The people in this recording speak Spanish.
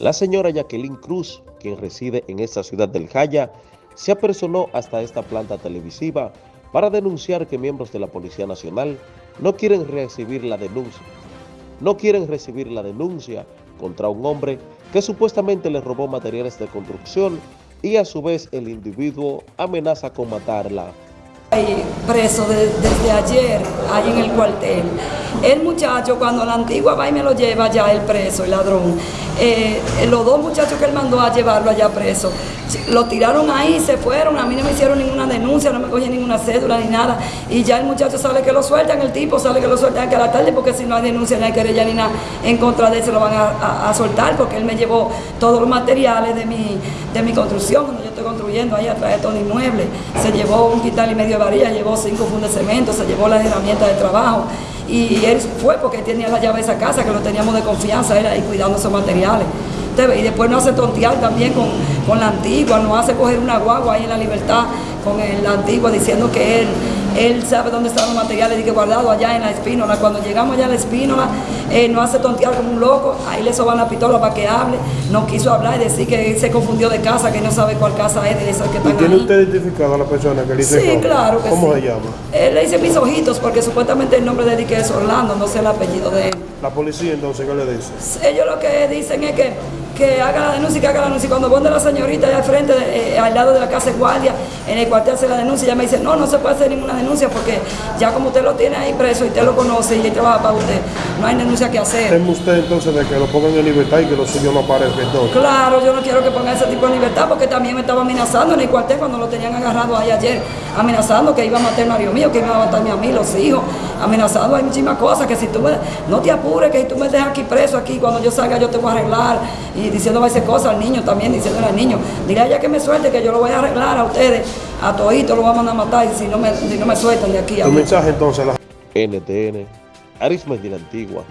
La señora Jacqueline Cruz, quien reside en esta ciudad del Jaya, se apersonó hasta esta planta televisiva para denunciar que miembros de la Policía Nacional no quieren recibir la denuncia. No quieren recibir la denuncia contra un hombre que supuestamente le robó materiales de construcción y a su vez el individuo amenaza con matarla. Preso desde ayer, ahí en el cuartel. El muchacho, cuando la antigua va y me lo lleva ya el preso, el ladrón, eh, los dos muchachos que él mandó a llevarlo allá preso, lo tiraron ahí, se fueron, a mí no me hicieron ninguna denuncia, no me cogí ninguna cédula ni nada, y ya el muchacho sale que lo sueltan, el tipo sale que lo sueltan que a la tarde, porque si no hay denuncia, ni hay querella ni nada en contra de él, se lo van a, soltar, porque él me llevó todos los materiales de mi, de mi construcción, donde yo estoy construyendo ahí atrás de todo inmueble, se llevó un quital y medio varilla, llevó cinco fundos de cemento, se llevó las herramientas de trabajo y él fue porque tenía la llave de esa casa, que lo teníamos de confianza, él ahí cuidando esos materiales. Y después nos hace tontear también con, con la antigua, nos hace coger una guagua ahí en la libertad con la antigua diciendo que él él sabe dónde están los materiales y que guardado allá en la espínola. Cuando llegamos allá a la espínola, eh, nos hace tontear como un loco, ahí le soban la pistola para que hable, no quiso hablar y decir que se confundió de casa, que no sabe cuál casa es de esas que están ¿Tiene usted identificado a la persona que le dice Sí, claro que ¿Cómo se llama? Él le dice mis ojitos porque supuestamente el nombre de él es Orlando, no sé el apellido de él. ¿La policía entonces qué le dice? Ellos lo que dicen es que que haga la denuncia y que haga la denuncia. Y cuando de la señorita allá al frente, eh, al lado de la casa de guardia, en el cuartel hace la denuncia, ella me dice, no, no se puede hacer ninguna denuncia porque ya como usted lo tiene ahí preso y usted lo conoce y él trabaja para usted, no hay denuncia que hacer. ¿Teme usted entonces de que lo pongan en libertad y que los suyos no aparezcan? Claro, yo no quiero que pongan ese tipo de libertad porque también me estaba amenazando en el cuartel cuando lo tenían agarrado ahí ayer, amenazando que iba a matar a marido mío, que iba a matarme a mí, los hijos, amenazando, hay muchísimas cosas, que si tú me, no te apures, que si tú me dejas aquí preso, aquí cuando yo salga yo te voy a arreglar y diciendo ese cosas al niño también, diciendo al niño, dile a ella que me suelte, que yo lo voy a arreglar a ustedes, a todito lo vamos a matar y si no me, si no me sueltan de aquí. A mensaje entonces? La... NTN, Arisma de la Antigua.